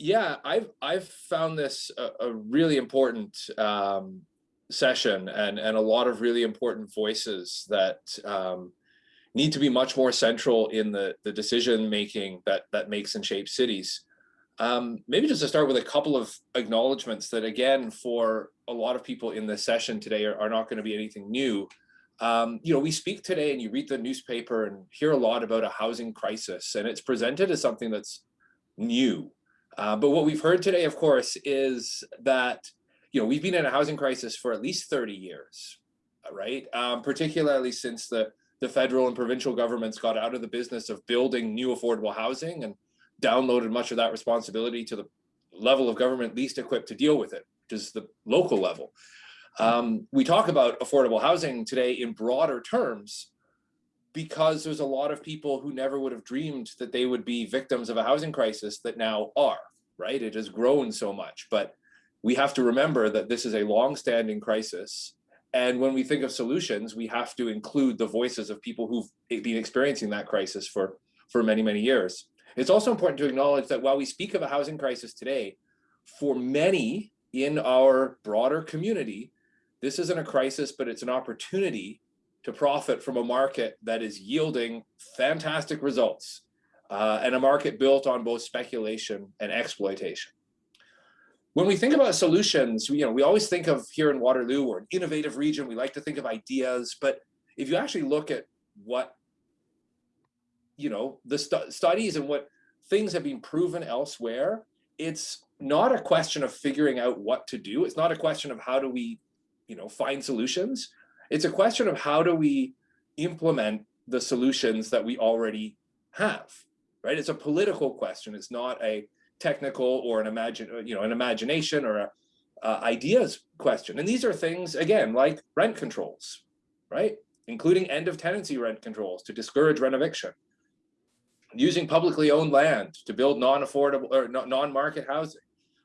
Yeah, I've I've found this a, a really important um, session and and a lot of really important voices that um, need to be much more central in the the decision making that that makes and shapes cities. Um, maybe just to start with a couple of acknowledgements that again for a lot of people in this session today are, are not going to be anything new. Um, you know, we speak today and you read the newspaper and hear a lot about a housing crisis and it's presented as something that's new uh, but what we've heard today, of course, is that you know we've been in a housing crisis for at least 30 years, right? Um, particularly since the the federal and provincial governments got out of the business of building new affordable housing and downloaded much of that responsibility to the level of government least equipped to deal with it, which is the local level. Um, we talk about affordable housing today in broader terms, because there's a lot of people who never would have dreamed that they would be victims of a housing crisis that now are, right? It has grown so much, but we have to remember that this is a long-standing crisis. And when we think of solutions, we have to include the voices of people who've been experiencing that crisis for, for many, many years. It's also important to acknowledge that while we speak of a housing crisis today, for many in our broader community, this isn't a crisis, but it's an opportunity to profit from a market that is yielding fantastic results uh, and a market built on both speculation and exploitation. When we think about solutions, you know, we always think of here in Waterloo, we're an innovative region. We like to think of ideas, but if you actually look at what, you know, the stu studies and what things have been proven elsewhere, it's not a question of figuring out what to do. It's not a question of how do we, you know, find solutions. It's a question of how do we implement the solutions that we already have, right? It's a political question. It's not a technical or an imagine, you know, an imagination or a uh, ideas question. And these are things, again, like rent controls, right? Including end of tenancy rent controls to discourage renoviction, using publicly owned land to build non-affordable or non-market housing,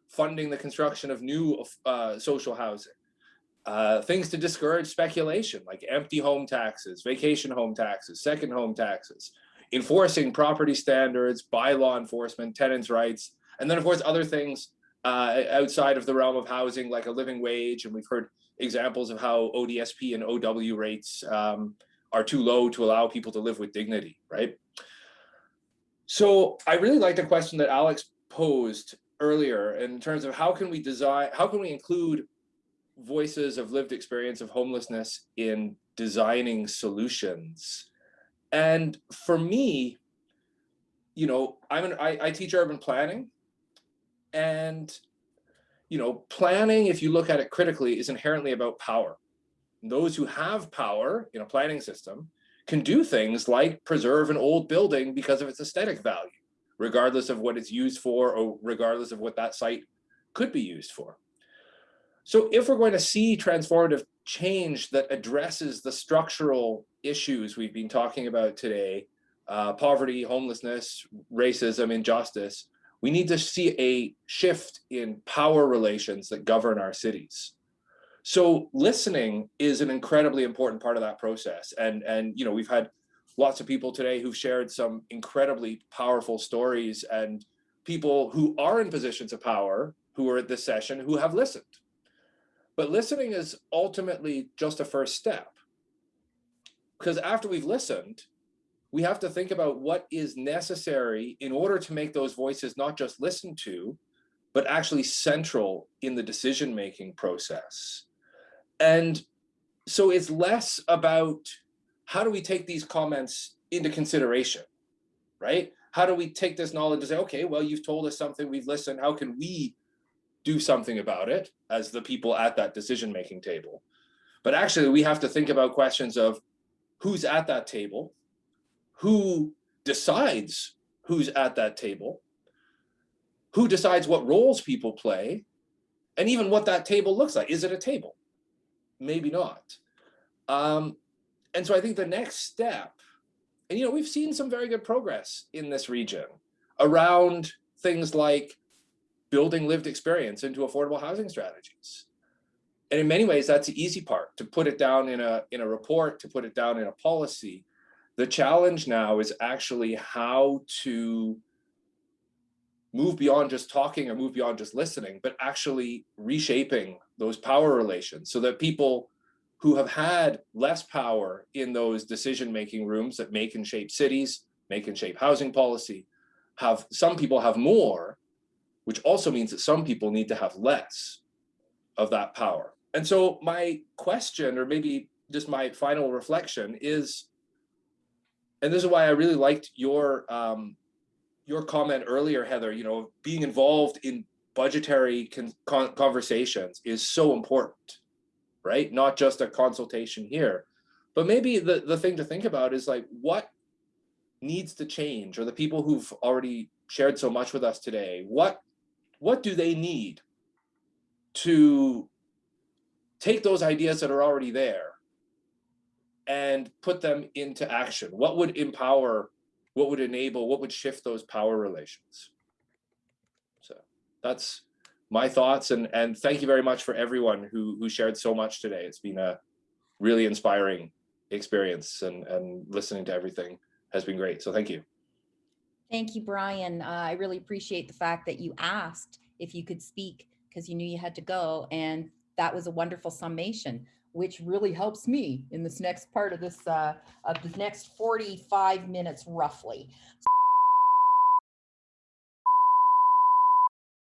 funding the construction of new uh, social housing, uh, things to discourage speculation, like empty home taxes, vacation home taxes, second home taxes, enforcing property standards, bylaw enforcement, tenants' rights, and then of course other things uh, outside of the realm of housing, like a living wage, and we've heard examples of how ODSP and OW rates um, are too low to allow people to live with dignity, right? So I really like the question that Alex posed earlier in terms of how can we design, how can we include voices of lived experience of homelessness in designing solutions. And for me, you know, I'm an, I, I teach urban planning and, you know, planning, if you look at it critically, is inherently about power. Those who have power in a planning system can do things like preserve an old building because of its aesthetic value, regardless of what it's used for or regardless of what that site could be used for. So if we're going to see transformative change that addresses the structural issues we've been talking about today, uh, poverty, homelessness, racism, injustice, we need to see a shift in power relations that govern our cities. So listening is an incredibly important part of that process. And, and you know, we've had lots of people today who've shared some incredibly powerful stories and people who are in positions of power who are at this session who have listened but listening is ultimately just a first step. Because after we've listened, we have to think about what is necessary in order to make those voices not just listened to, but actually central in the decision-making process. And so it's less about how do we take these comments into consideration, right? How do we take this knowledge and say, okay, well, you've told us something, we've listened, how can we do something about it as the people at that decision-making table. But actually, we have to think about questions of who's at that table, who decides who's at that table, who decides what roles people play, and even what that table looks like. Is it a table? Maybe not. Um, and so I think the next step, and you know, we've seen some very good progress in this region around things like building lived experience into affordable housing strategies. And in many ways, that's the easy part, to put it down in a, in a report, to put it down in a policy. The challenge now is actually how to move beyond just talking or move beyond just listening, but actually reshaping those power relations so that people who have had less power in those decision-making rooms that make and shape cities, make and shape housing policy, have some people have more, which also means that some people need to have less of that power. And so my question, or maybe just my final reflection is, and this is why I really liked your um, your comment earlier, Heather, you know, being involved in budgetary con con conversations is so important, right? Not just a consultation here, but maybe the, the thing to think about is like, what needs to change or the people who've already shared so much with us today, what, what do they need to take those ideas that are already there and put them into action? What would empower what would enable, what would shift those power relations? So that's my thoughts and, and thank you very much for everyone who, who shared so much today. It's been a really inspiring experience and, and listening to everything has been great. So thank you. Thank you, Brian. Uh, I really appreciate the fact that you asked if you could speak because you knew you had to go. And that was a wonderful summation which really helps me in this next part of this, uh, of the next 45 minutes roughly.